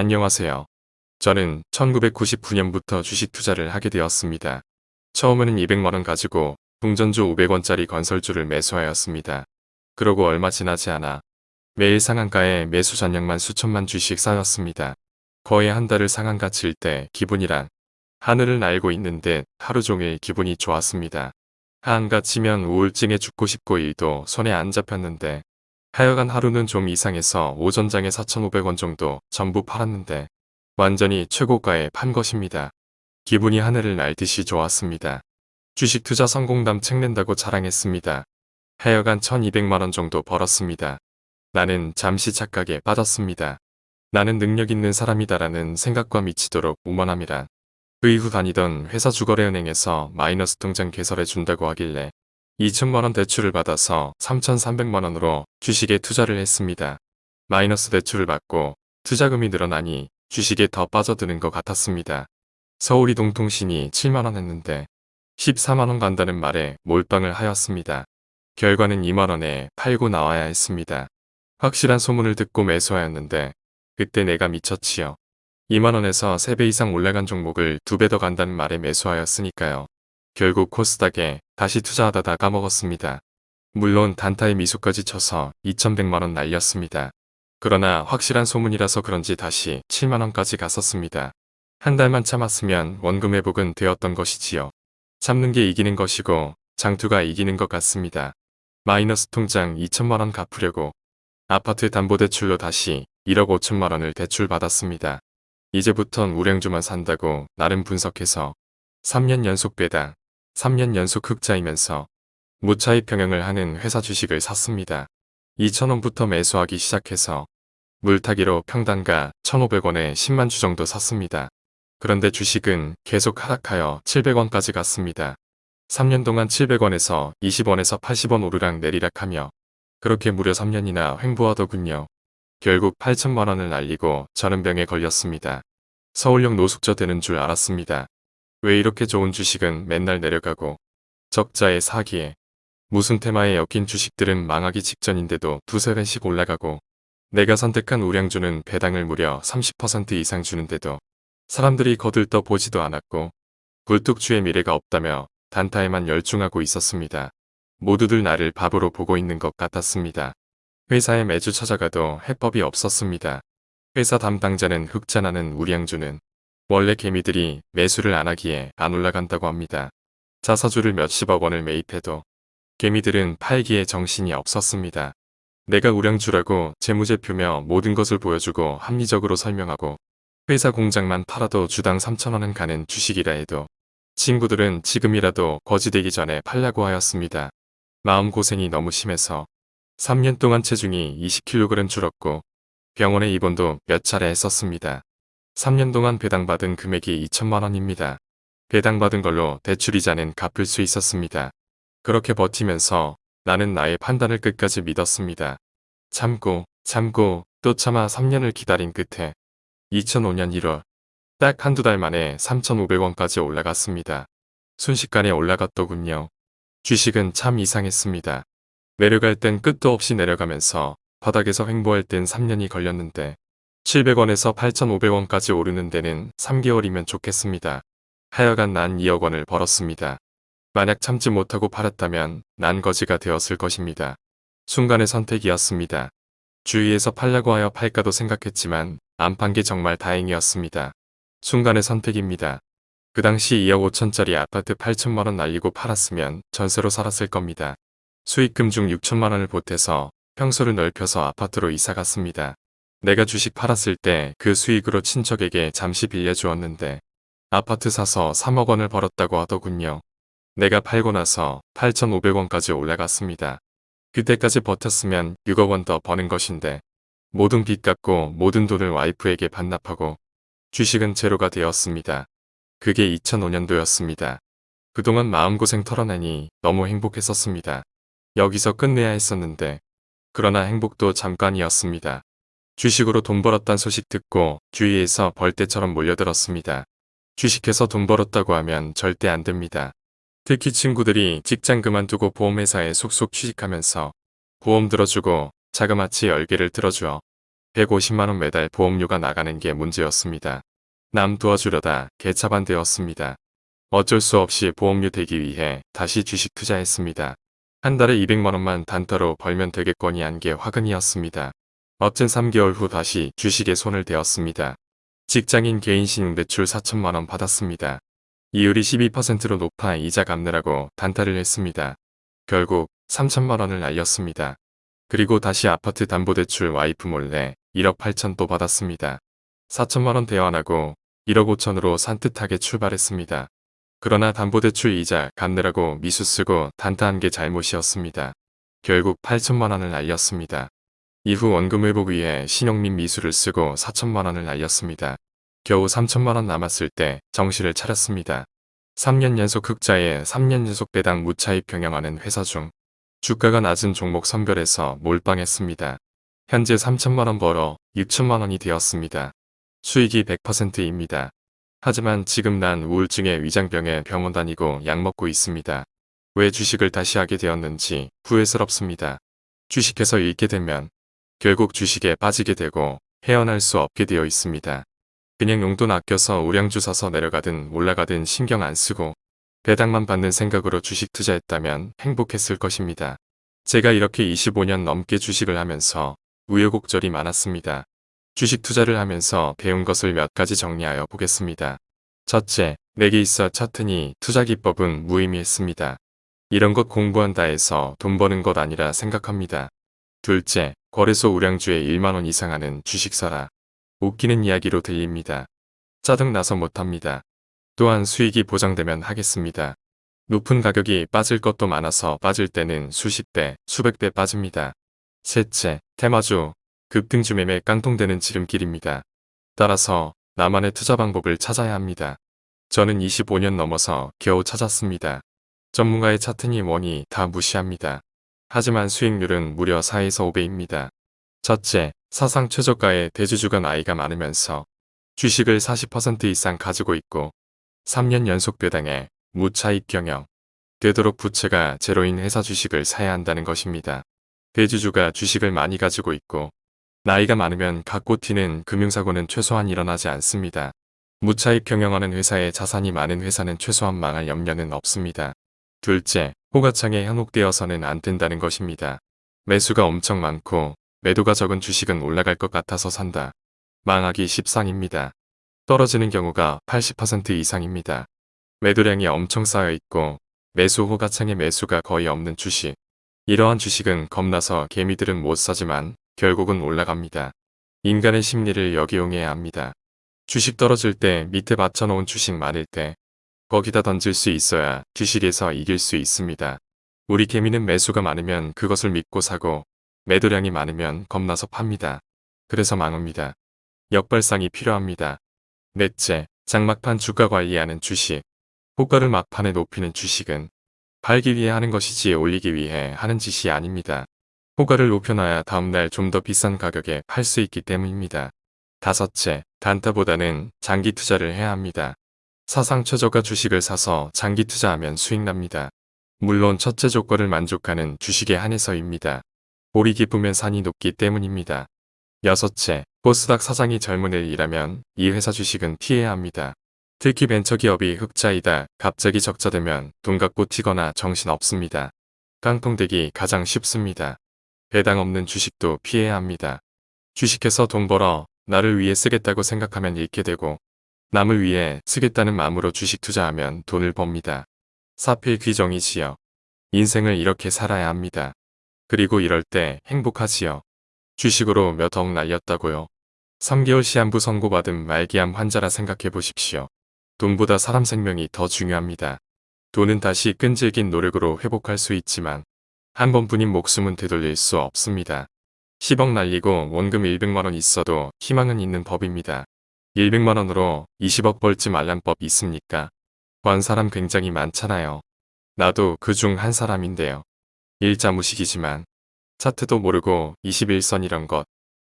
안녕하세요. 저는 1999년부터 주식 투자를 하게 되었습니다. 처음에는 200만원 가지고 동전주 500원짜리 건설주를 매수하였습니다. 그러고 얼마 지나지 않아 매일 상한가에 매수 전량만 수천만 주씩 쌓였습니다. 거의 한 달을 상한가 칠 때 기분이란 하늘을 날고 있는데 하루 종일 기분이 좋았습니다. 하한가 치면 우울증에 죽고 싶고 일도 손에 안 잡혔는데 하여간 하루는 좀 이상해서 오전장에 4,500원 정도 전부 팔았는데 완전히 최고가에 판 것입니다. 기분이 하늘을 날듯이 좋았습니다. 주식 투자 성공담 책 낸다고 자랑했습니다. 하여간 1200만원 정도 벌었습니다. 나는 잠시 착각에 빠졌습니다. 나는 능력 있는 사람이다라는 생각과 미치도록 우먼함이란 그 이후 다니던 회사 주거래은행에서 마이너스 통장 개설해 준다고 하길래 2천만원 대출을 받아서 3,300만원으로 주식에 투자를 했습니다. 마이너스 대출을 받고 투자금이 늘어나니 주식에 더 빠져드는 것 같았습니다. 서울 이동통신이 7만원 했는데 14만원 간다는 말에 몰빵을 하였습니다. 결과는 2만원에 팔고 나와야 했습니다. 확실한 소문을 듣고 매수하였는데 그때 내가 미쳤지요. 2만원에서 3배 이상 올라간 종목을 2배 더 간다는 말에 매수하였으니까요. 결국 코스닥에 다시 투자하다 다 까먹었습니다. 물론 단타에 미소까지 쳐서 2100만원 날렸습니다. 그러나 확실한 소문이라서 그런지 다시 7만원까지 갔었습니다. 한 달만 참았으면 원금 회복은 되었던 것이지요. 참는 게 이기는 것이고 장투가 이기는 것 같습니다. 마이너스 통장 2천만원 갚으려고 아파트 담보대출로 다시 1억 5천만원을 대출받았습니다. 이제부턴 우량주만 산다고 나름 분석해서 3년 연속 배당, 3년 연속 흑자이면서 무차익 병행을 하는 회사 주식을 샀습니다. 2천원부터 매수하기 시작해서 물타기로 평단가 1,500원에 10만 주 정도 샀습니다. 그런데 주식은 계속 하락하여 700원까지 갔습니다. 3년 동안 700원에서 20원에서 80원 오르락 내리락 하며 그렇게 무려 3년이나 횡보하더군요. 결국 8천만원을 날리고 저는 병에 걸렸습니다. 서울역 노숙자 되는 줄 알았습니다. 왜 이렇게 좋은 주식은 맨날 내려가고 적자의 사기에 무슨 테마에 엮인 주식들은 망하기 직전인데도 두세 배씩 올라가고 내가 선택한 우량주는 배당을 무려 30% 이상 주는데도 사람들이 거들떠 보지도 않았고 굴뚝주의 미래가 없다며 단타에만 열중하고 있었습니다. 모두들 나를 바보로 보고 있는 것 같았습니다. 회사에 매주 찾아가도 해법이 없었습니다. 회사 담당자는 흑자 나는 우량주는 원래 개미들이 매수를 안 하기에 안 올라간다고 합니다. 자사주를 몇십억 원을 매입해도 개미들은 팔기에 정신이 없었습니다. 내가 우량주라고 재무제표며 모든 것을 보여주고 합리적으로 설명하고 회사 공장만 팔아도 주당 3천원은 가는 주식이라 해도 친구들은 지금이라도 거지되기 전에 팔라고 하였습니다. 마음고생이 너무 심해서 3년 동안 체중이 20kg 줄었고 병원에 입원도 몇 차례 했었습니다. 3년 동안 배당받은 금액이 2천만원입니다. 배당받은 걸로 대출이자는 갚을 수 있었습니다. 그렇게 버티면서 나는 나의 판단을 끝까지 믿었습니다. 참고 참고 또 참아 3년을 기다린 끝에 2005년 1월 딱 한두 달 만에 3,500원까지 올라갔습니다. 순식간에 올라갔더군요. 주식은 참 이상했습니다. 내려갈 땐 끝도 없이 내려가면서 바닥에서 횡보할 땐 3년이 걸렸는데 700원에서 8,500원까지 오르는 데는 3개월이면 좋겠습니다. 하여간 난 2억 원을 벌었습니다. 만약 참지 못하고 팔았다면 난 거지가 되었을 것입니다. 순간의 선택이었습니다. 주위에서 팔라고 하여 팔까도 생각했지만 안 판 게 정말 다행이었습니다. 순간의 선택입니다. 그 당시 2억 5천짜리 아파트 8천만원 날리고 팔았으면 전세로 살았을 겁니다. 수익금 중 6천만원을 보태서 평소를 넓혀서 아파트로 이사갔습니다. 내가 주식 팔았을 때 그 수익으로 친척에게 잠시 빌려주었는데 아파트 사서 3억 원을 벌었다고 하더군요. 내가 팔고 나서 8,500원까지 올라갔습니다. 그때까지 버텼으면 6억 원 더 버는 것인데 모든 빚 갚고 모든 돈을 와이프에게 반납하고 주식은 제로가 되었습니다. 그게 2005년도였습니다. 그동안 마음고생 털어내니 너무 행복했었습니다. 여기서 끝내야 했었는데 그러나 행복도 잠깐이었습니다. 주식으로 돈 벌었단 소식 듣고 주위에서 벌떼처럼 몰려들었습니다. 주식해서 돈 벌었다고 하면 절대 안 됩니다. 특히 친구들이 직장 그만두고 보험회사에 속속 취직하면서 보험 들어주고 자그마치 열개를 들어주어 150만원 매달 보험료가 나가는 게 문제였습니다. 남 도와주려다 개차반되었습니다. 어쩔 수 없이 보험료 대기 위해 다시 주식 투자했습니다. 한 달에 200만원만 단타로 벌면 되겠거니 한 게 화근이었습니다. 멋진 3개월 후 다시 주식에 손을 대었습니다. 직장인 개인 신용대출 4천만원 받았습니다. 이율이 12%로 높아 이자 갚느라고 단타를 했습니다. 결국 3천만원을 날렸습니다. 그리고 다시 아파트 담보대출 와이프 몰래 1억 8천 또 받았습니다. 4천만원 대환하고 1억 5천으로 산뜻하게 출발했습니다. 그러나 담보대출 이자 갚느라고 미수 쓰고 단타한 게 잘못이었습니다. 결국 8천만원을 날렸습니다. 이후 원금 회복 위해 신용 및 미수를 쓰고 4천만원을 날렸습니다. 겨우 3천만원 남았을 때 정신을 차렸습니다. 3년 연속 흑자에 3년 연속 배당 무차입 경영하는 회사 중 주가가 낮은 종목 선별해서 몰빵했습니다. 현재 3천만원 벌어 6천만원이 되었습니다. 수익이 100%입니다. 하지만 지금 난 우울증에 위장병에 병원 다니고 약 먹고 있습니다. 왜 주식을 다시 하게 되었는지 후회스럽습니다. 주식해서 잃게 되면 결국 주식에 빠지게 되고 헤어날 수 없게 되어 있습니다. 그냥 용돈 아껴서 우량주 사서 내려가든 올라가든 신경 안 쓰고 배당만 받는 생각으로 주식 투자했다면 행복했을 것입니다. 제가 이렇게 25년 넘게 주식을 하면서 우여곡절이 많았습니다. 주식 투자를 하면서 배운 것을 몇 가지 정리하여 보겠습니다. 첫째, 내게 있어 차트니 투자 기법은 무의미했습니다. 이런 것 공부한다 해서 돈 버는 것 아니라 생각합니다. 둘째, 거래소 우량주에 1만원 이상 하는 주식 사라. 웃기는 이야기로 들립니다. 짜증나서 못합니다. 또한 수익이 보장되면 하겠습니다. 높은 가격이 빠질 것도 많아서 빠질 때는 수십 배, 수백 배 빠집니다. 셋째, 테마주, 급등주 매매 깡통되는 지름길입니다. 따라서 나만의 투자 방법을 찾아야 합니다. 저는 25년 넘어서 겨우 찾았습니다. 전문가의 차트니 뭐니 다 무시합니다. 하지만 수익률은 무려 4에서 5배입니다. 첫째, 사상 최저가의 대주주가 나이가 많으면서 주식을 40% 이상 가지고 있고 3년 연속 배당에 무차익 경영, 되도록 부채가 제로인 회사 주식을 사야 한다는 것입니다. 대주주가 주식을 많이 가지고 있고 나이가 많으면 갖고 튀는 금융사고는 최소한 일어나지 않습니다. 무차익 경영하는 회사에 자산이 많은 회사는 최소한 망할 염려는 없습니다. 둘째, 호가창에 현혹되어서는 안 된다는 것입니다. 매수가 엄청 많고 매도가 적은 주식은 올라갈 것 같아서 산다. 망하기 십상입니다. 떨어지는 경우가 80% 이상입니다. 매도량이 엄청 쌓여 있고 매수 호가창에 매수가 거의 없는 주식. 이러한 주식은 겁나서 개미들은 못 사지만 결국은 올라갑니다. 인간의 심리를 역이용해야 합니다. 주식 떨어질 때 밑에 받쳐놓은 주식 많을 때 거기다 던질 수 있어야 주식에서 이길 수 있습니다. 우리 개미는 매수가 많으면 그것을 믿고 사고 매도량이 많으면 겁나서 팝니다. 그래서 망합니다. 역발상이 필요합니다. 넷째, 장막판 주가 관리하는 주식. 호가를 막판에 높이는 주식은 팔기 위해 하는 것이지 올리기 위해 하는 짓이 아닙니다. 호가를 높여놔야 다음날 좀 더 비싼 가격에 팔 수 있기 때문입니다. 다섯째, 단타보다는 장기 투자를 해야 합니다. 사상 최저가 주식을 사서 장기 투자하면 수익 납니다. 물론 첫째 조건을 만족하는 주식에 한해서입니다. 볼이 깊으면 산이 높기 때문입니다. 여섯째, 코스닥 사장이 젊은 애이라면 이 회사 주식은 피해야 합니다. 특히 벤처기업이 흑자이다 갑자기 적자되면 돈 갖고 튀거나 정신 없습니다. 깡통되기 가장 쉽습니다. 배당 없는 주식도 피해야 합니다. 주식해서 돈 벌어 나를 위해 쓰겠다고 생각하면 잃게 되고 남을 위해 쓰겠다는 마음으로 주식 투자하면 돈을 법니다. 사필 귀정이지요. 인생을 이렇게 살아야 합니다. 그리고 이럴 때 행복하지요. 주식으로 몇 억 날렸다고요. 3개월 시한부 선고받은 말기암 환자라 생각해 보십시오. 돈보다 사람 생명이 더 중요합니다. 돈은 다시 끈질긴 노력으로 회복할 수 있지만 한 번뿐인 목숨은 되돌릴 수 없습니다. 10억 날리고 원금 100만원 있어도 희망은 있는 법입니다. 100만원으로 20억 벌지 말란 법 있습니까? 관 사람 굉장히 많잖아요. 나도 그 중 한 사람인데요. 일자 무식이지만 차트도 모르고 21선 이런 것,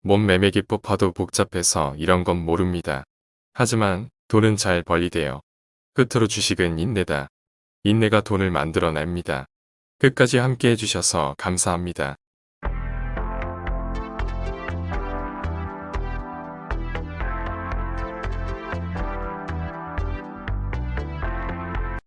몸 매매 기법 봐도 복잡해서 이런 건 모릅니다. 하지만 돈은 잘 벌리대요. 끝으로 주식은 인내다. 인내가 돈을 만들어냅니다. 끝까지 함께 해주셔서 감사합니다.